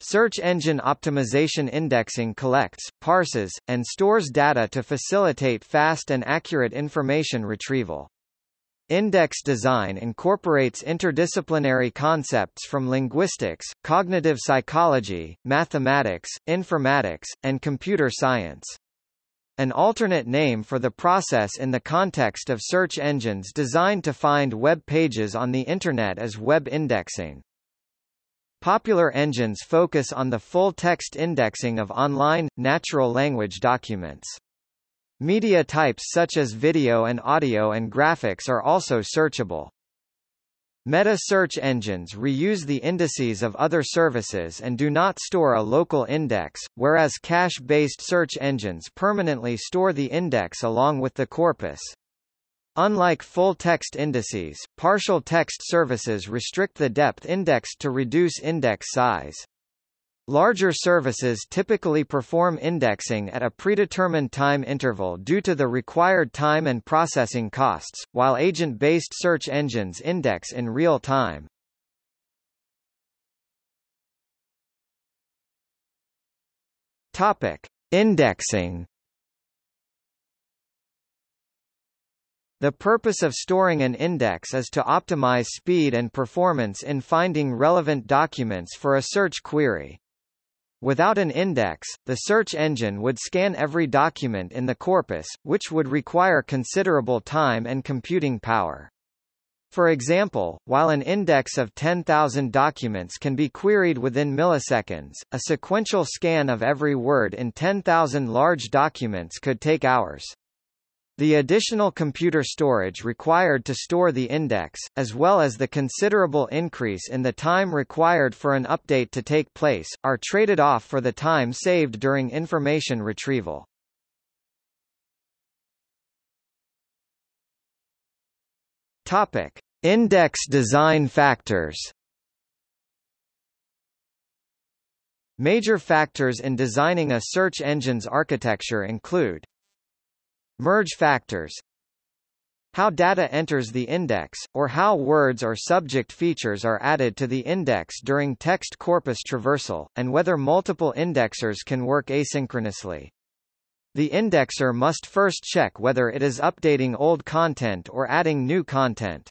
Search engine optimization indexing collects, parses, and stores data to facilitate fast and accurate information retrieval. Index design incorporates interdisciplinary concepts from linguistics, cognitive psychology, mathematics, informatics, and computer science. An alternate name for the process in the context of search engines designed to find web pages on the Internet is web indexing. Popular engines focus on the full-text indexing of online, natural language documents. Media types such as video and audio and graphics are also searchable. Meta search engines reuse the indices of other services and do not store a local index, whereas cache-based search engines permanently store the index along with the corpus. Unlike full-text indices, partial text services restrict the depth indexed to reduce index size. Larger services typically perform indexing at a predetermined time interval due to the required time and processing costs, while agent-based search engines index in real time. Topic: Indexing The purpose of storing an index is to optimize speed and performance in finding relevant documents for a search query. Without an index, the search engine would scan every document in the corpus, which would require considerable time and computing power. For example, while an index of 10,000 documents can be queried within milliseconds, a sequential scan of every word in 10,000 large documents could take hours. The additional computer storage required to store the index, as well as the considerable increase in the time required for an update to take place, are traded off for the time saved during information retrieval. Topic: Index design factors. Major factors in designing a search engine's architecture include Merge factors How data enters the index, or how words or subject features are added to the index during text corpus traversal, and whether multiple indexers can work asynchronously. The indexer must first check whether it is updating old content or adding new content.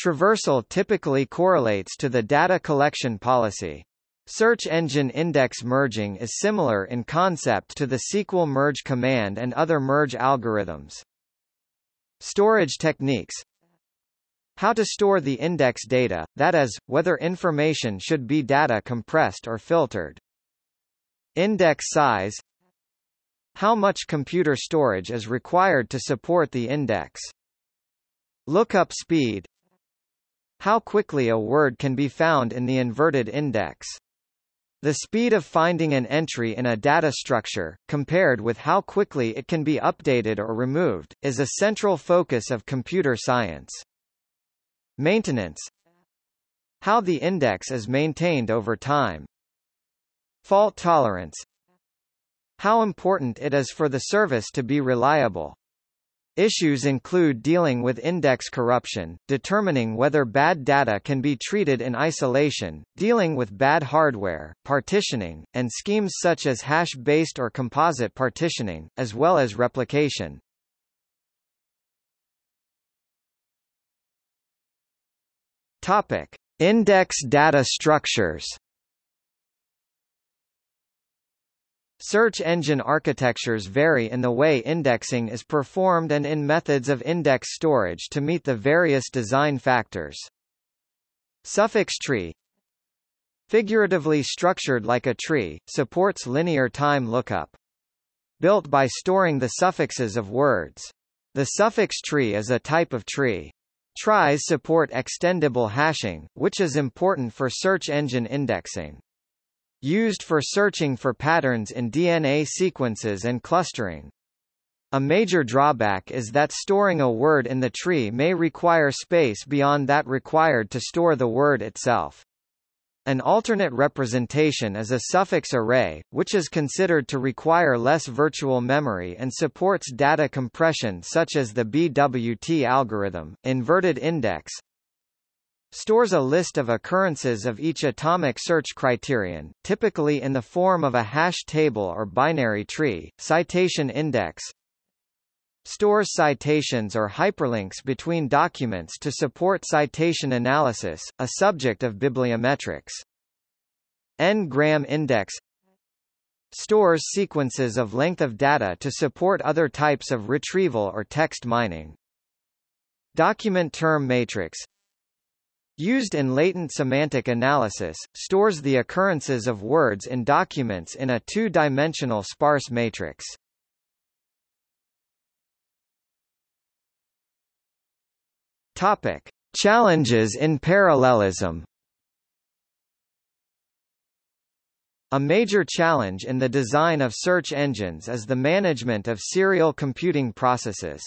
Traversal typically correlates to the data collection policy. Search engine index merging is similar in concept to the SQL merge command and other merge algorithms. Storage techniques How to store the index data, that is, whether information should be data compressed or filtered. Index size How much computer storage is required to support the index. Lookup speed How quickly a word can be found in the inverted index. The speed of finding an entry in a data structure, compared with how quickly it can be updated or removed, is a central focus of computer science. Maintenance How the index is maintained over time. Fault tolerance How important it is for the service to be reliable. Issues include dealing with index corruption, determining whether bad data can be treated in isolation, dealing with bad hardware, partitioning, and schemes such as hash-based or composite partitioning, as well as replication. Topic: Index data structures. Search engine architectures vary in the way indexing is performed and in methods of index storage to meet the various design factors. Suffix tree Figuratively structured like a tree, supports linear time lookup. Built by storing the suffixes of words. The suffix tree is a type of tree. Tries support extendable hashing, which is important for search engine indexing. Used for searching for patterns in DNA sequences and clustering. A major drawback is that storing a word in the tree may require space beyond that required to store the word itself. An alternate representation is a suffix array, which is considered to require less virtual memory and supports data compression such as the BWT algorithm. Inverted index stores a list of occurrences of each atomic search criterion, typically in the form of a hash table or binary tree. Citation index stores citations or hyperlinks between documents to support citation analysis, a subject of bibliometrics. N-gram index stores sequences of length of data to support other types of retrieval or text mining. Document term matrix used in latent semantic analysis, stores the occurrences of words in documents in a two-dimensional sparse matrix. Topic: Challenges in parallelism. A major challenge in the design of search engines is the management of serial computing processes.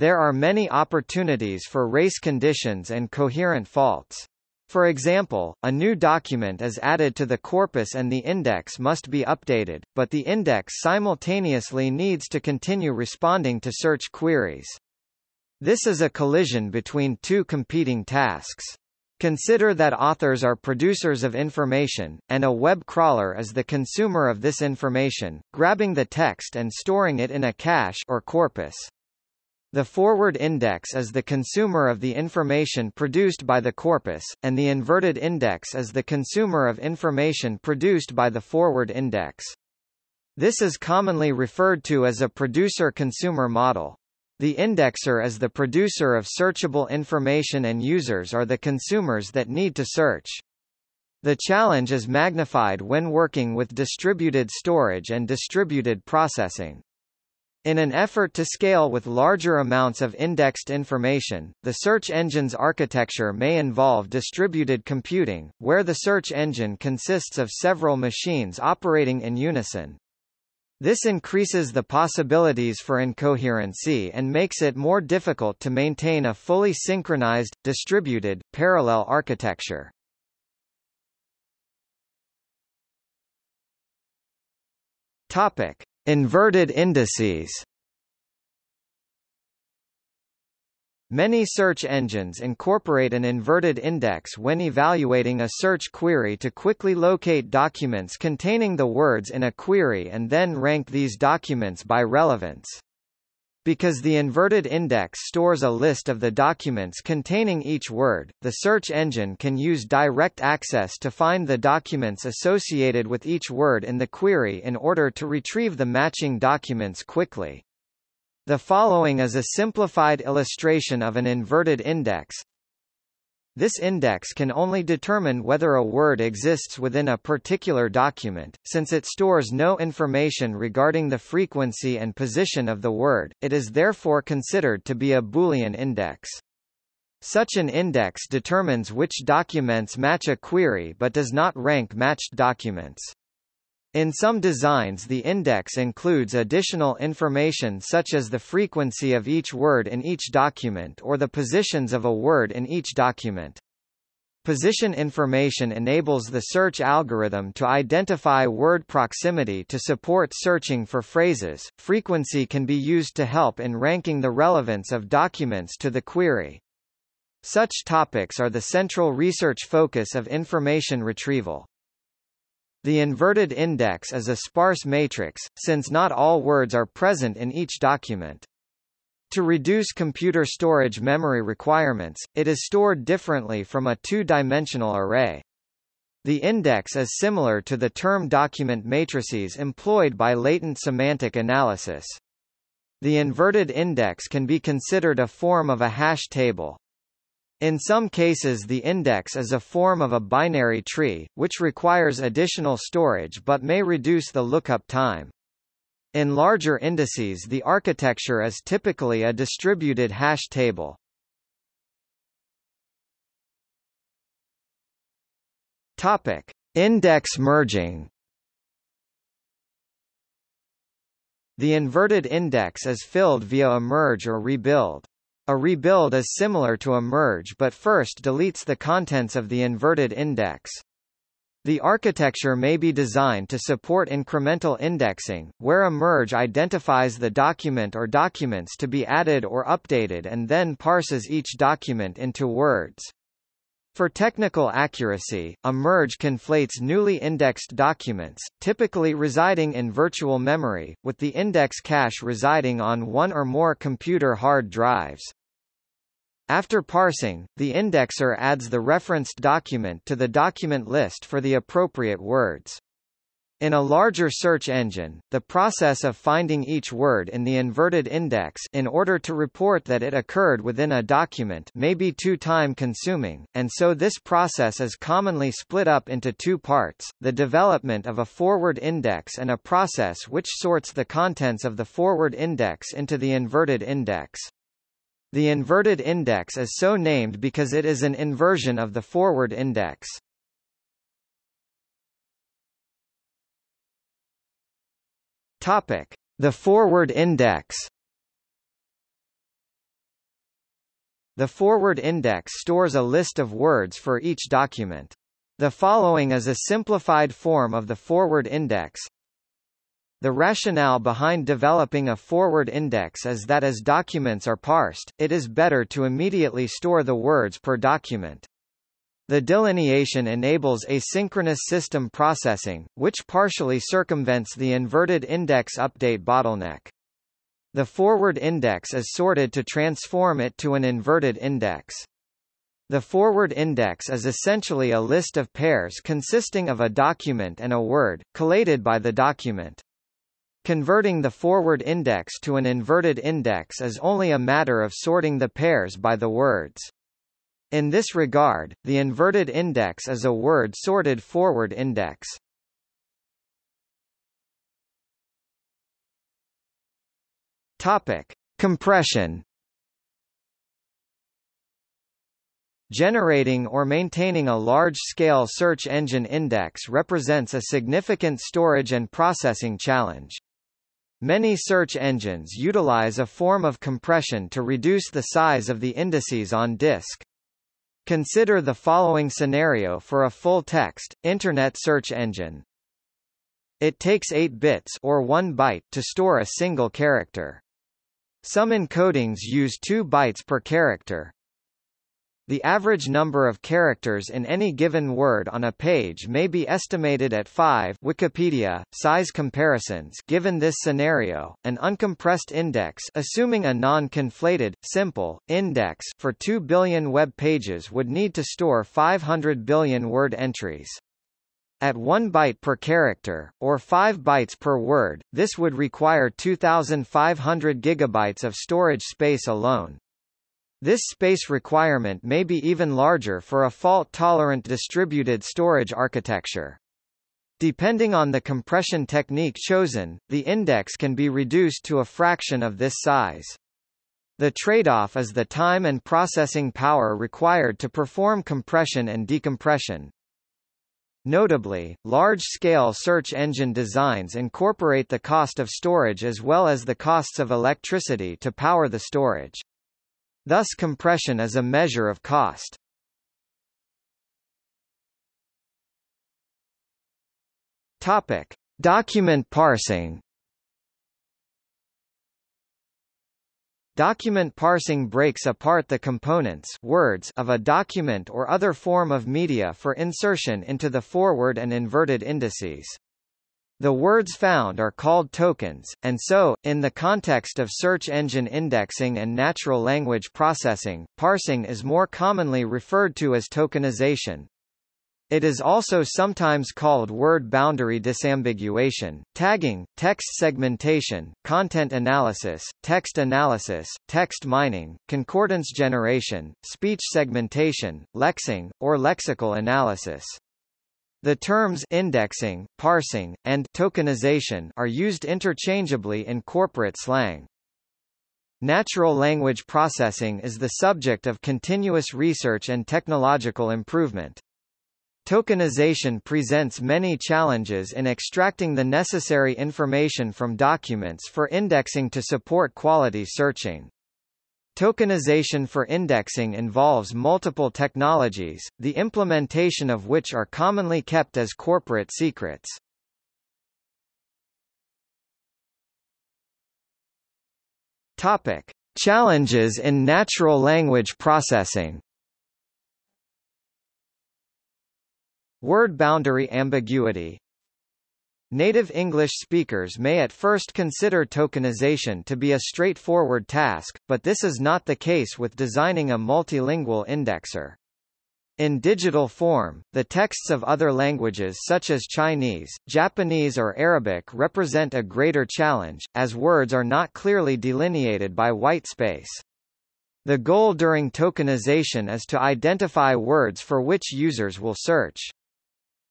There are many opportunities for race conditions and coherent faults. For example, a new document is added to the corpus and the index must be updated, but the index simultaneously needs to continue responding to search queries. This is a collision between two competing tasks. Consider that authors are producers of information, and a web crawler is the consumer of this information, grabbing the text and storing it in a cache or corpus. The forward index is the consumer of the information produced by the corpus, and the inverted index is the consumer of information produced by the forward index. This is commonly referred to as a producer-consumer model. The indexer is the producer of searchable information and users are the consumers that need to search. The challenge is magnified when working with distributed storage and distributed processing. In an effort to scale with larger amounts of indexed information, the search engine's architecture may involve distributed computing, where the search engine consists of several machines operating in unison. This increases the possibilities for incoherency and makes it more difficult to maintain a fully synchronized, distributed, parallel architecture. Topic: Inverted indices. Many search engines incorporate an inverted index when evaluating a search query to quickly locate documents containing the words in a query and then rank these documents by relevance. Because the inverted index stores a list of the documents containing each word, the search engine can use direct access to find the documents associated with each word in the query in order to retrieve the matching documents quickly. The following is a simplified illustration of an inverted index. This index can only determine whether a word exists within a particular document, since it stores no information regarding the frequency and position of the word, it is therefore considered to be a Boolean index. Such an index determines which documents match a query but does not rank matched documents. In some designs the index includes additional information such as the frequency of each word in each document or the positions of a word in each document. Position information enables the search algorithm to identify word proximity to support searching for phrases. Frequency can be used to help in ranking the relevance of documents to the query. Such topics are the central research focus of information retrieval. The inverted index is a sparse matrix, since not all words are present in each document. To reduce computer storage memory requirements, it is stored differently from a two-dimensional array. The index is similar to the term document matrices employed by latent semantic analysis. The inverted index can be considered a form of a hash table. In some cases the index is a form of a binary tree, which requires additional storage but may reduce the lookup time. In larger indices the architecture is typically a distributed hash table. Topic: Index merging. The inverted index is filled via a merge or rebuild. A rebuild is similar to a merge but first deletes the contents of the inverted index. The architecture may be designed to support incremental indexing, where a merge identifies the document or documents to be added or updated and then parses each document into words. For technical accuracy, a merge conflates newly indexed documents, typically residing in virtual memory, with the index cache residing on one or more computer hard drives. After parsing, the indexer adds the referenced document to the document list for the appropriate words. In a larger search engine, the process of finding each word in the inverted index in order to report that it occurred within a document may be too time-consuming, and so this process is commonly split up into two parts, the development of a forward index and a process which sorts the contents of the forward index into the inverted index. The inverted index is so named because it is an inversion of the forward index. Topic: The forward index. The forward index stores a list of words for each document. The following is a simplified form of the forward index. The rationale behind developing a forward index is that as documents are parsed, it is better to immediately store the words per document. The delineation enables asynchronous system processing, which partially circumvents the inverted index update bottleneck. The forward index is sorted to transform it to an inverted index. The forward index is essentially a list of pairs consisting of a document and a word, collated by the document. Converting the forward index to an inverted index is only a matter of sorting the pairs by the words. In this regard, the inverted index is a word-sorted forward index. Topic: Compression. Generating or maintaining a large-scale search engine index represents a significant storage and processing challenge. Many search engines utilize a form of compression to reduce the size of the indices on disk. Consider the following scenario for a full-text, Internet search engine. It takes 8 bits or 1 byte to store a single character. Some encodings use 2 bytes per character, the average number of characters in any given word on a page may be estimated at 5 Wikipedia, size comparisons given this scenario, an uncompressed index assuming a non-conflated, simple, index for 2 billion web pages would need to store 500 billion word entries. At 1 byte per character, or 5 bytes per word, this would require 2,500 gigabytes of storage space alone. This space requirement may be even larger for a fault-tolerant distributed storage architecture. Depending on the compression technique chosen, the index can be reduced to a fraction of this size. The trade-off is the time and processing power required to perform compression and decompression. Notably, large-scale search engine designs incorporate the cost of storage as well as the costs of electricity to power the storage. Thus compression is a measure of cost. Topic: Document parsing. Document parsing breaks apart the components words of a document or other form of media for insertion into the forward and inverted indices. The words found are called tokens, and so, in the context of search engine indexing and natural language processing, parsing is more commonly referred to as tokenization. It is also sometimes called word boundary disambiguation, tagging, text segmentation, content analysis, text analysis, text mining, concordance generation, speech segmentation, lexing, or lexical analysis. The terms indexing, parsing, and tokenization are used interchangeably in corporate slang. Natural language processing is the subject of continuous research and technological improvement. Tokenization presents many challenges in extracting the necessary information from documents for indexing to support quality searching. Tokenization for indexing involves multiple technologies, the implementation of which are commonly kept as corporate secrets. Topic: Challenges in natural language processing. Word boundary ambiguity Native English speakers may at first consider tokenization to be a straightforward task, but this is not the case with designing a multilingual indexer. In digital form, the texts of other languages such as Chinese, Japanese or Arabic represent a greater challenge, as words are not clearly delineated by white space. The goal during tokenization is to identify words for which users will search.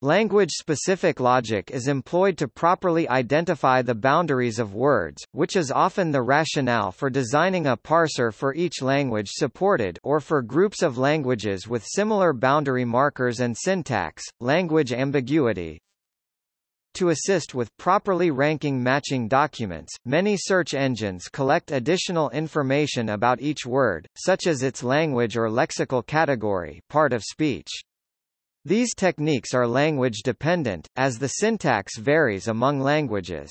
Language-specific logic is employed to properly identify the boundaries of words, which is often the rationale for designing a parser for each language supported or for groups of languages with similar boundary markers and syntax. Language ambiguity, to assist with properly ranking matching documents, many search engines collect additional information about each word, such as its language or lexical category part of speech. These techniques are language-dependent, as the syntax varies among languages.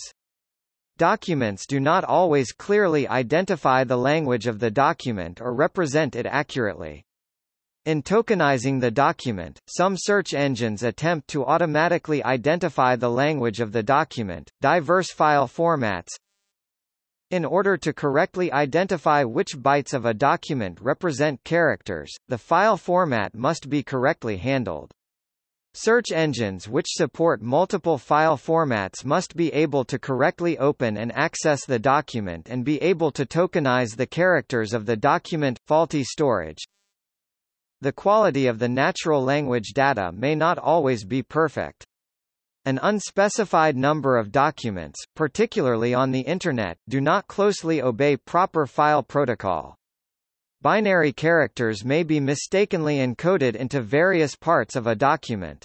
Documents do not always clearly identify the language of the document or represent it accurately. In tokenizing the document, some search engines attempt to automatically identify the language of the document. Diverse file formats In order to correctly identify which bytes of a document represent characters, the file format must be correctly handled. Search engines which support multiple file formats must be able to correctly open and access the document and be able to tokenize the characters of the document. Faulty storage The quality of the natural language data may not always be perfect. An unspecified number of documents, particularly on the Internet, do not closely obey proper file protocol. Binary characters may be mistakenly encoded into various parts of a document.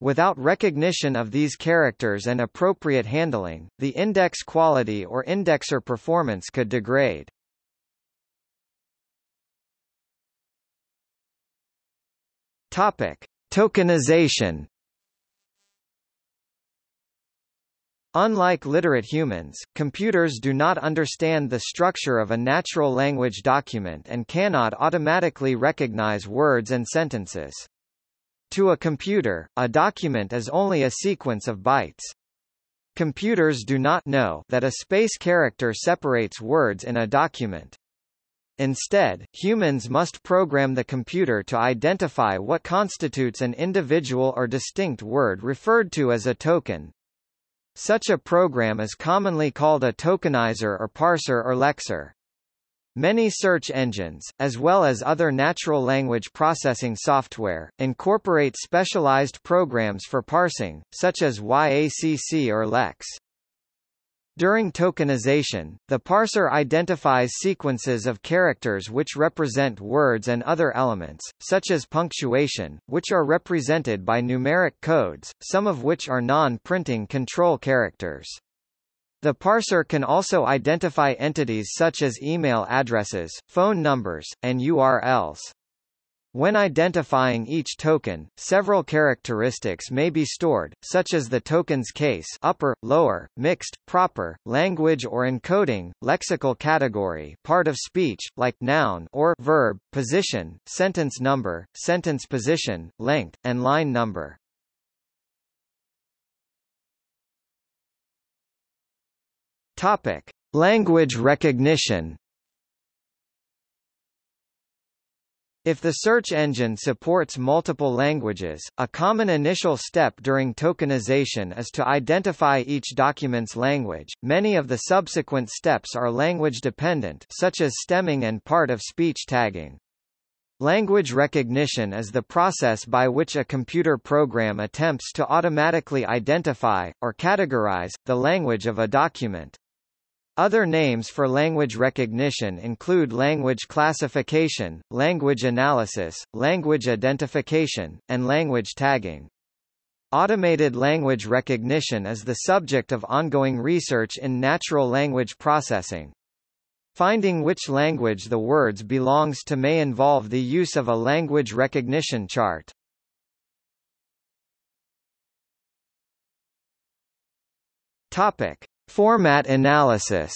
Without recognition of these characters and appropriate handling, the index quality or indexer performance could degrade. Topic: Tokenization Unlike literate humans, computers do not understand the structure of a natural language document and cannot automatically recognize words and sentences. To a computer, a document is only a sequence of bytes. Computers do not know that a space character separates words in a document. Instead, humans must program the computer to identify what constitutes an individual or distinct word referred to as a token, such a program is commonly called a tokenizer or parser or lexer. Many search engines, as well as other natural language processing software, incorporate specialized programs for parsing, such as YACC or LEX. During tokenization, the parser identifies sequences of characters which represent words and other elements, such as punctuation, which are represented by numeric codes, some of which are non-printing control characters. The parser can also identify entities such as email addresses, phone numbers, and URLs. When identifying each token, several characteristics may be stored, such as the token's case upper, lower, mixed, proper, language or encoding, lexical category part of speech, like noun or verb, position, sentence number, sentence position, length, and line number. Topic. Language recognition If the search engine supports multiple languages, a common initial step during tokenization is to identify each document's language. Many of the subsequent steps are language dependent, such as stemming and part of speech tagging. Language recognition is the process by which a computer program attempts to automatically identify, or categorize, the language of a document. Other names for language recognition include language classification, language analysis, language identification, and language tagging. Automated language recognition is the subject of ongoing research in natural language processing. Finding which language the words belongs to may involve the use of a language recognition chart. Topic: Format analysis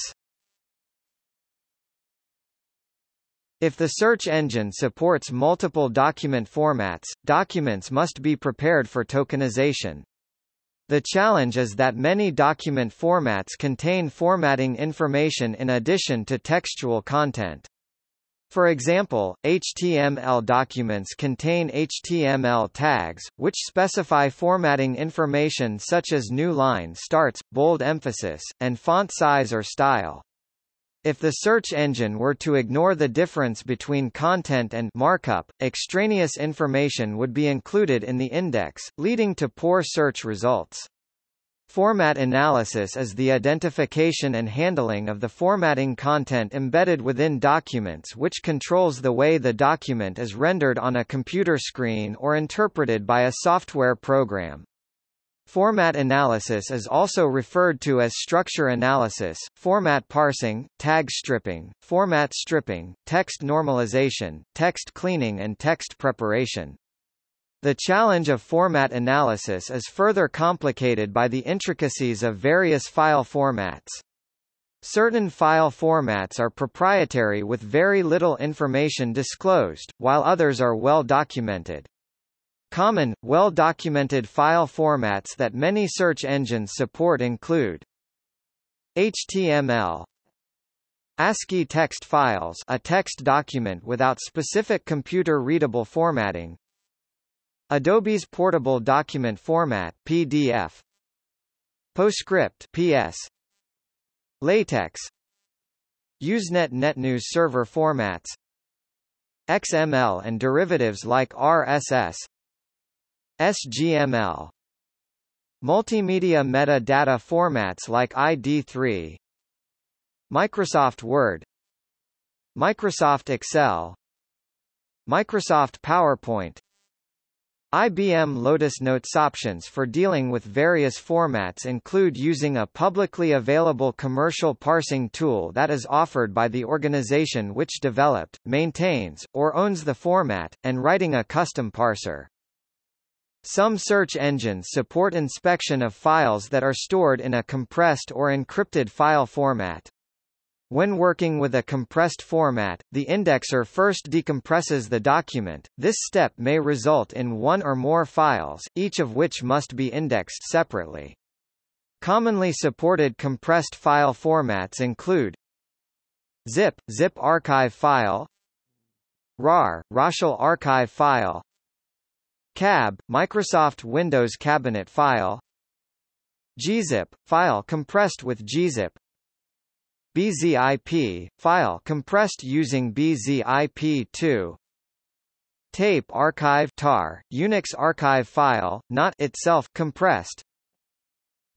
If the search engine supports multiple document formats, documents must be prepared for tokenization. The challenge is that many document formats contain formatting information in addition to textual content. For example, HTML documents contain HTML tags, which specify formatting information such as new line starts, bold emphasis, and font size or style. If the search engine were to ignore the difference between content and markup, extraneous information would be included in the index, leading to poor search results. Format analysis is the identification and handling of the formatting content embedded within documents which controls the way the document is rendered on a computer screen or interpreted by a software program. Format analysis is also referred to as structure analysis, format parsing, tag stripping, format stripping, text normalization, text cleaning and text preparation. The challenge of format analysis is further complicated by the intricacies of various file formats. Certain file formats are proprietary with very little information disclosed, while others are well documented. Common, well-documented file formats that many search engines support include HTML ASCII text files a text document without specific computer-readable formatting Adobe's Portable Document Format PDF PostScript PS LaTeX. Usenet NetNews server formats. XML and derivatives like RSS SGML Multimedia metadata formats like ID3 Microsoft Word. Microsoft Excel. Microsoft PowerPoint IBM Lotus Notes options for dealing with various formats include using a publicly available commercial parsing tool that is offered by the organization which developed, maintains, or owns the format, and writing a custom parser. Some search engines support inspection of files that are stored in a compressed or encrypted file format. When working with a compressed format, the indexer first decompresses the document. This step may result in one or more files, each of which must be indexed separately. Commonly supported compressed file formats include ZIP, ZIP archive file, RAR, Roshal archive file, CAB, Microsoft Windows cabinet file, gzip, file compressed with gzip, BZIP, file compressed using BZIP2 Tape archive tar, Unix archive file, not itself compressed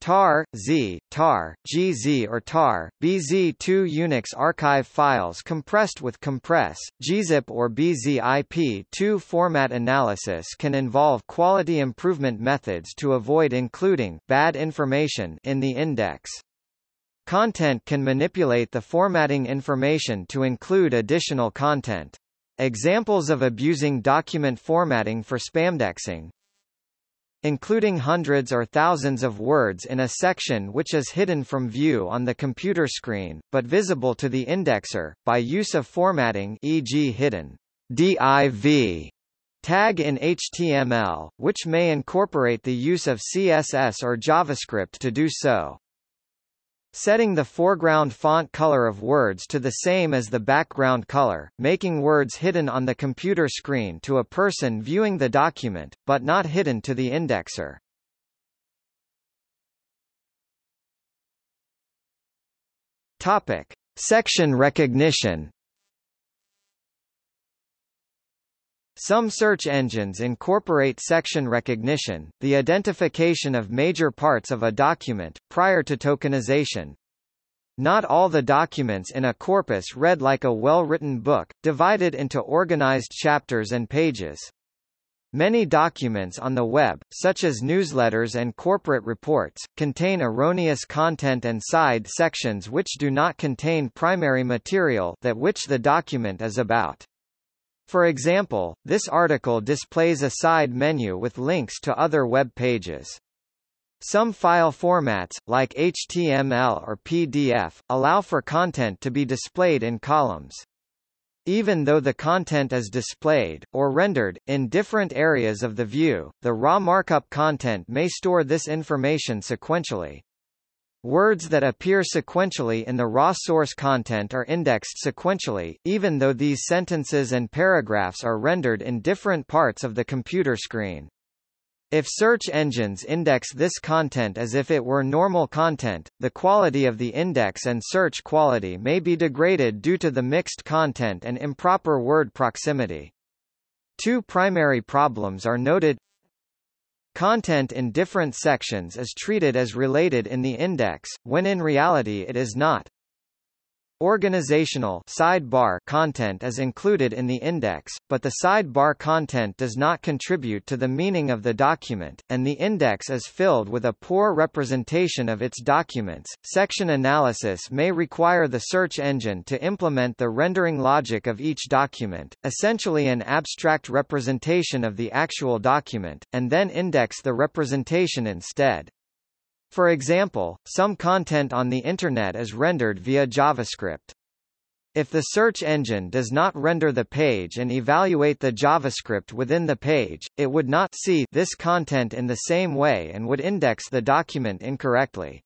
tar, z, tar, gz or tar, bz2 Unix archive files compressed with compress, gzip or bzip2 format analysis can involve quality improvement methods to avoid including bad information in the index. Content can manipulate the formatting information to include additional content. Examples of abusing document formatting for spamdexing including hundreds or thousands of words in a section which is hidden from view on the computer screen, but visible to the indexer, by use of formatting e.g. hidden div tag in HTML, which may incorporate the use of CSS or JavaScript to do so. Setting the foreground font color of words to the same as the background color, making words hidden on the computer screen to a person viewing the document, but not hidden to the indexer. Topic. Section recognition Some search engines incorporate section recognition, the identification of major parts of a document, prior to tokenization. Not all the documents in a corpus read like a well-written book, divided into organized chapters and pages. Many documents on the web, such as newsletters and corporate reports, contain erroneous content and side sections which do not contain primary material that which the document is about. For example, this article displays a side menu with links to other web pages. Some file formats, like HTML or PDF, allow for content to be displayed in columns. Even though the content is displayed, or rendered, in different areas of the view, the raw markup content may store this information sequentially. Words that appear sequentially in the raw source content are indexed sequentially, even though these sentences and paragraphs are rendered in different parts of the computer screen. If search engines index this content as if it were normal content, the quality of the index and search quality may be degraded due to the mixed content and improper word proximity. Two primary problems are noted. Content in different sections is treated as related in the index, when in reality it is not. Organizational sidebar content is included in the index, but the sidebar content does not contribute to the meaning of the document, and the index is filled with a poor representation of its documents. Section analysis may require the search engine to implement the rendering logic of each document, essentially an abstract representation of the actual document, and then index the representation instead. For example, some content on the Internet is rendered via JavaScript. If the search engine does not render the page and evaluate the JavaScript within the page, it would not see this content in the same way and would index the document incorrectly.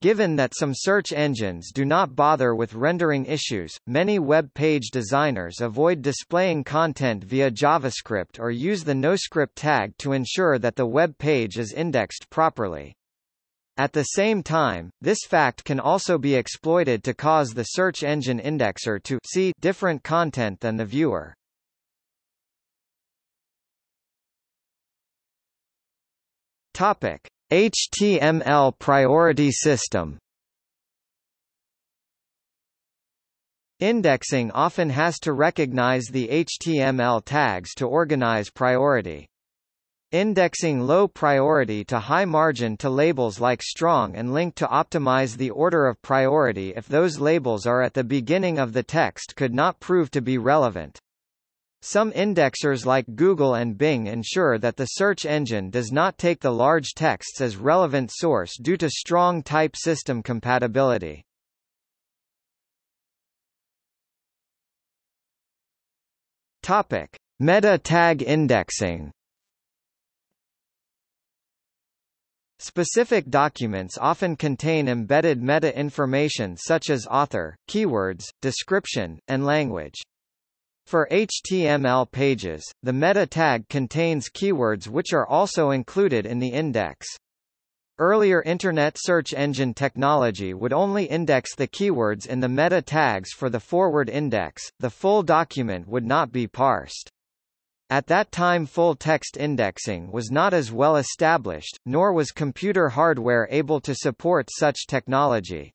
Given that some search engines do not bother with rendering issues, many web page designers avoid displaying content via JavaScript or use the NoScript tag to ensure that the web page is indexed properly. At the same time, this fact can also be exploited to cause the search engine indexer to see different content than the viewer. Topic: HTML priority system. Indexing often has to recognize the HTML tags to organize priority. Indexing low priority to high margin to labels like strong and link to optimize the order of priority if those labels are at the beginning of the text could not prove to be relevant. Some indexers like Google and Bing ensure that the search engine does not take the large texts as relevant source due to strong type system compatibility. Topic: Meta tag indexing. Specific documents often contain embedded meta-information such as author, keywords, description, and language. For HTML pages, the meta tag contains keywords which are also included in the index. Earlier Internet search engine technology would only index the keywords in the meta tags for the forward index, the full document would not be parsed. At that time full-text indexing was not as well established, nor was computer hardware able to support such technology.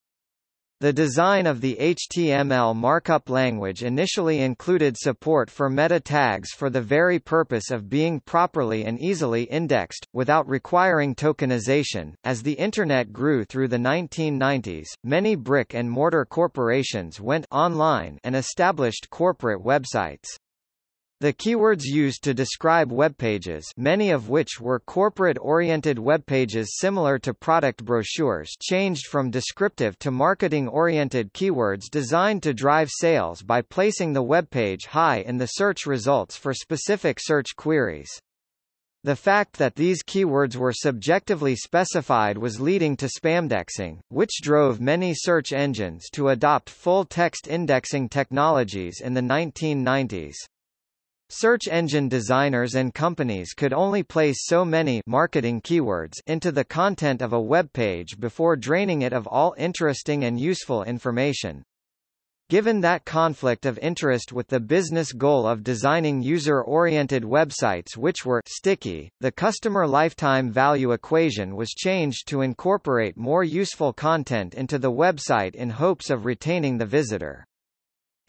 The design of the HTML markup language initially included support for meta tags for the very purpose of being properly and easily indexed, without requiring tokenization. As the Internet grew through the 1990s, many brick and mortar corporations went online and established corporate websites. The keywords used to describe webpages many of which were corporate-oriented webpages similar to product brochures changed from descriptive to marketing-oriented keywords designed to drive sales by placing the webpage high in the search results for specific search queries. The fact that these keywords were subjectively specified was leading to spamdexing, which drove many search engines to adopt full-text indexing technologies in the 1990s. Search engine designers and companies could only place so many marketing keywords into the content of a web page before draining it of all interesting and useful information. Given that conflict of interest with the business goal of designing user-oriented websites which were sticky, the customer lifetime value equation was changed to incorporate more useful content into the website in hopes of retaining the visitor.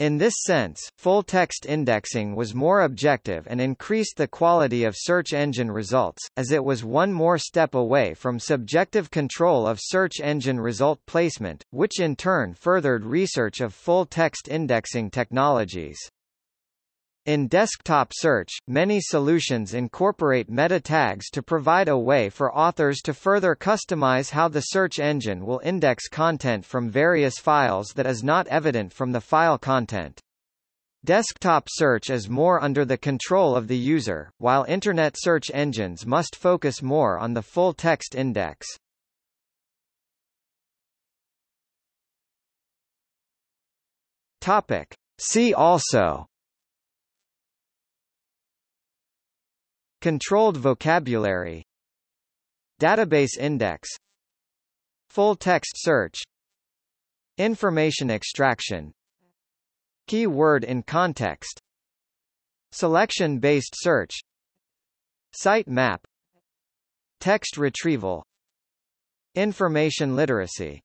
In this sense, full-text indexing was more objective and increased the quality of search engine results, as it was one more step away from subjective control of search engine result placement, which in turn furthered research of full-text indexing technologies. In desktop search, many solutions incorporate meta tags to provide a way for authors to further customize how the search engine will index content from various files that is not evident from the file content. Desktop search is more under the control of the user, while Internet search engines must focus more on the full-text index. Topic. See also Controlled vocabulary Database index Full-text search Information extraction Key-word in context Selection-based search Site map Text retrieval Information literacy